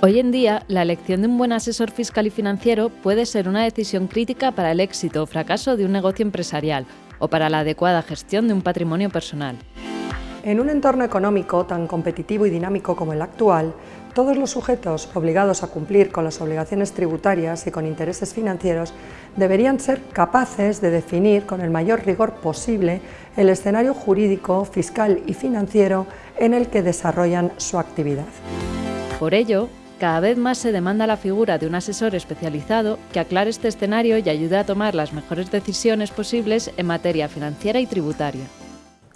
Hoy en día, la elección de un buen asesor fiscal y financiero puede ser una decisión crítica para el éxito o fracaso de un negocio empresarial o para la adecuada gestión de un patrimonio personal. En un entorno económico tan competitivo y dinámico como el actual, todos los sujetos obligados a cumplir con las obligaciones tributarias y con intereses financieros deberían ser capaces de definir con el mayor rigor posible el escenario jurídico, fiscal y financiero en el que desarrollan su actividad. Por ello, cada vez más se demanda la figura de un asesor especializado que aclare este escenario y ayude a tomar las mejores decisiones posibles en materia financiera y tributaria.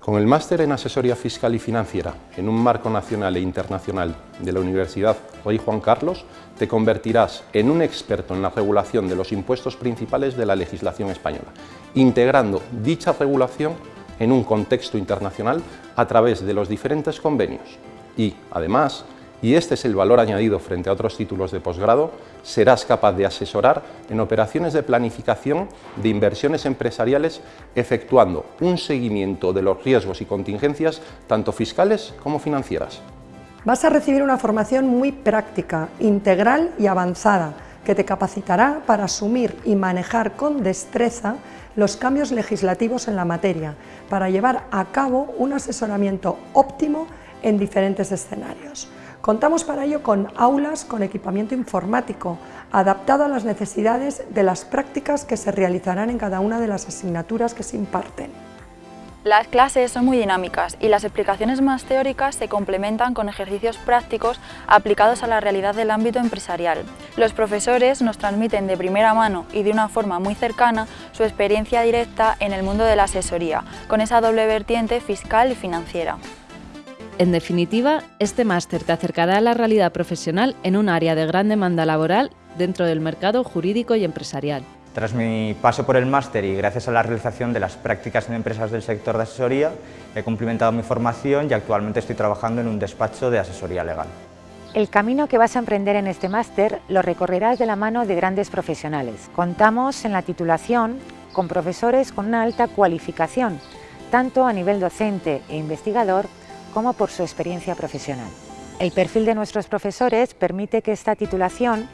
Con el máster en Asesoría Fiscal y Financiera en un marco nacional e internacional de la Universidad Rey Juan Carlos, te convertirás en un experto en la regulación de los impuestos principales de la legislación española, integrando dicha regulación en un contexto internacional a través de los diferentes convenios y, además, y este es el valor añadido frente a otros títulos de posgrado, serás capaz de asesorar en operaciones de planificación de inversiones empresariales efectuando un seguimiento de los riesgos y contingencias tanto fiscales como financieras. Vas a recibir una formación muy práctica, integral y avanzada que te capacitará para asumir y manejar con destreza los cambios legislativos en la materia, para llevar a cabo un asesoramiento óptimo en diferentes escenarios. Contamos para ello con aulas con equipamiento informático, adaptado a las necesidades de las prácticas que se realizarán en cada una de las asignaturas que se imparten. Las clases son muy dinámicas y las explicaciones más teóricas se complementan con ejercicios prácticos aplicados a la realidad del ámbito empresarial. Los profesores nos transmiten de primera mano y de una forma muy cercana su experiencia directa en el mundo de la asesoría, con esa doble vertiente fiscal y financiera. En definitiva, este máster te acercará a la realidad profesional en un área de gran demanda laboral dentro del mercado jurídico y empresarial. Tras mi paso por el máster y gracias a la realización de las prácticas en empresas del sector de asesoría, he complementado mi formación y actualmente estoy trabajando en un despacho de asesoría legal. El camino que vas a emprender en este máster lo recorrerás de la mano de grandes profesionales. Contamos en la titulación con profesores con una alta cualificación, tanto a nivel docente e investigador como por su experiencia profesional. El perfil de nuestros profesores permite que esta titulación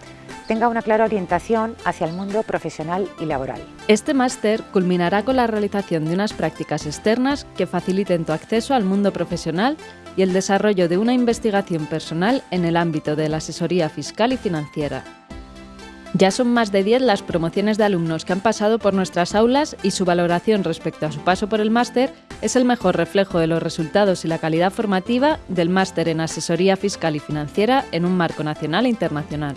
tenga una clara orientación hacia el mundo profesional y laboral. Este máster culminará con la realización de unas prácticas externas que faciliten tu acceso al mundo profesional y el desarrollo de una investigación personal en el ámbito de la asesoría fiscal y financiera. Ya son más de 10 las promociones de alumnos que han pasado por nuestras aulas y su valoración respecto a su paso por el máster es el mejor reflejo de los resultados y la calidad formativa del máster en Asesoría Fiscal y Financiera en un marco nacional e internacional.